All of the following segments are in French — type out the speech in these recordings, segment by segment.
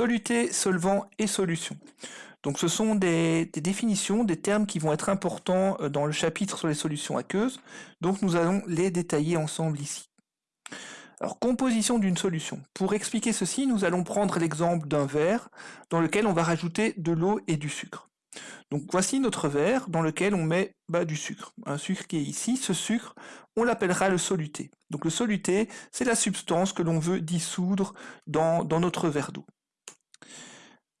Soluté, solvant et solution. Donc ce sont des, définitions, des termes qui vont être importants euh, dans le chapitre sur les solutions aqueuses. Donc nous allons les détailler ensemble ici. Composition d'une solution. Pour expliquer ceci, nous allons prendre l'exemple d'un verre dans lequel on va rajouter de l'eau et du sucre. Donc voici notre verre dans lequel on met bah, du sucre. Un sucre qui est ici, ce sucre, on l'appellera le soluté. Donc le soluté, c'est la substance que l'on veut dissoudre dans, notre verre d'eau.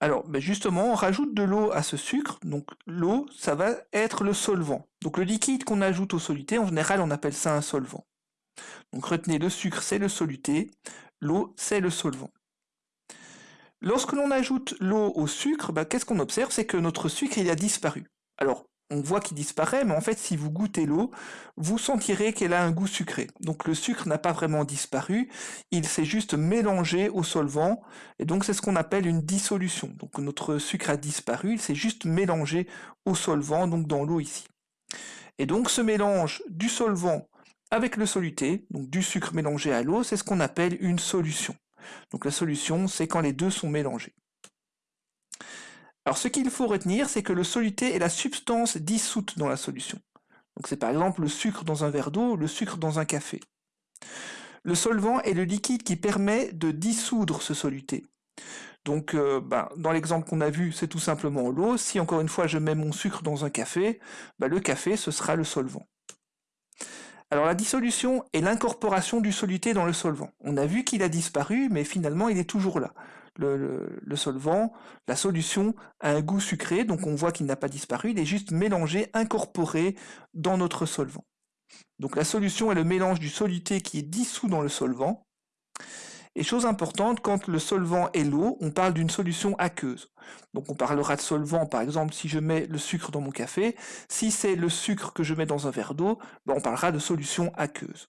Alors bah, justement, on rajoute de l'eau à ce sucre, donc l'eau, ça va être le solvant. Donc le liquide qu'on ajoute au soluté, en général, on appelle ça un solvant. Donc retenez, le sucre, c'est le soluté, l'eau, c'est le solvant. Lorsque l'on ajoute l'eau au sucre, bah, qu'est-ce qu'on observe? C'est que notre sucre, il a disparu. Alors, on voit qu'il disparaît, mais en fait, si vous goûtez l'eau, vous sentirez qu'elle a un goût sucré. Donc le sucre n'a pas vraiment disparu, il s'est juste mélangé au solvant, et donc c'est ce qu'on appelle une dissolution. Donc notre sucre a disparu, il s'est juste mélangé au solvant, donc dans l'eau ici. Et donc ce mélange du solvant avec le soluté, donc du sucre mélangé à l'eau, c'est ce qu'on appelle une solution. Donc la solution, c'est quand les deux sont mélangés. Alors ce qu'il faut retenir, c'est que le soluté est la substance dissoute dans la solution. C'est par exemple le sucre dans un verre d'eau, le sucre dans un café. Le solvant est le liquide qui permet de dissoudre ce soluté. Donc euh, ben, dans l'exemple qu'on a vu, c'est tout simplement l'eau. Si encore une fois je mets mon sucre dans un café, ben, le café ce sera le solvant. Alors la dissolution est l'incorporation du soluté dans le solvant. On a vu qu'il a disparu, mais finalement il est toujours là. Le, solvant, la solution a un goût sucré, donc on voit qu'il n'a pas disparu, il est juste mélangé, incorporé dans notre solvant. Donc la solution est le mélange du soluté qui est dissous dans le solvant, et chose importante, quand le solvant est l'eau, on parle d'une solution aqueuse. Donc on parlera de solvant, par exemple, si je mets le sucre dans mon café. Si c'est le sucre que je mets dans un verre d'eau, ben, on parlera de solution aqueuse.